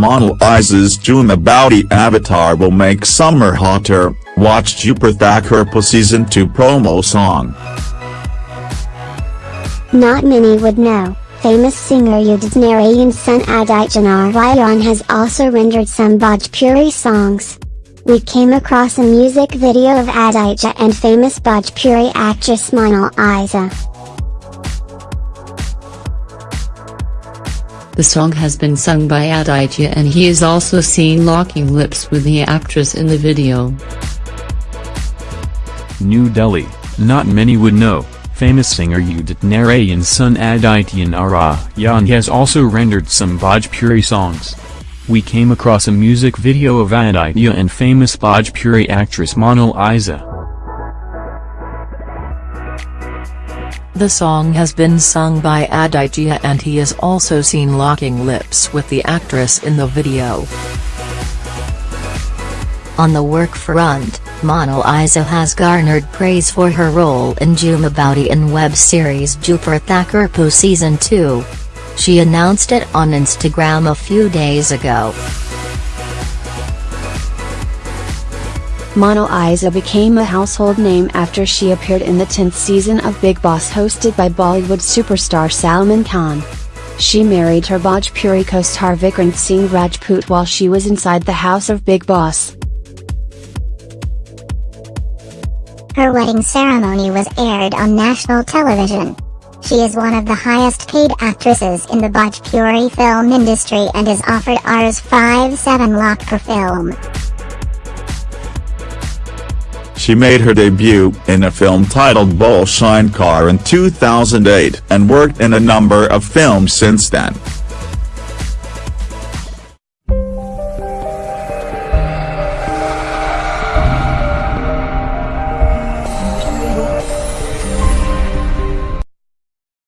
Mona Lisa's Jhuma Boudi avatar will make summer hotter, watch Jupiter season 2 promo song. Not many would know, famous singer Udit Narayan's son Aditya Narayan has also rendered some Bhojpuri songs. We came across a music video of Aditya and famous Bhojpuri actress Mona Lisa. The song has been sung by Aditya and he is also seen locking lips with the actress in the video. New Delhi, not many would know, famous singer Udit Narayan's son Aditya Narayan has also rendered some Bhojpuri songs. We came across a music video of Aditya and famous Bhojpuri actress Mona Lisa. The song has been sung by Aditya and he is also seen locking lips with the actress in the video. On the work front, Mona Lisa has garnered praise for her role in Jhuma Boudi in web series Dupur Thakurpo Season 2. She announced it on Instagram a few days ago. Mona Lisa became a household name after she appeared in the 10th season of Bigg Boss hosted by Bollywood superstar Salman Khan. She married her Bhojpuri co-star Vikrant Singh Rajput while she was inside the house of Bigg Boss. Her wedding ceremony was aired on national television. She is one of the highest paid actresses in the Bhojpuri film industry and is offered Rs 5-7 lakh per film. She made her debut in a film titled Bol Car in 2008 and worked in a number of films since then.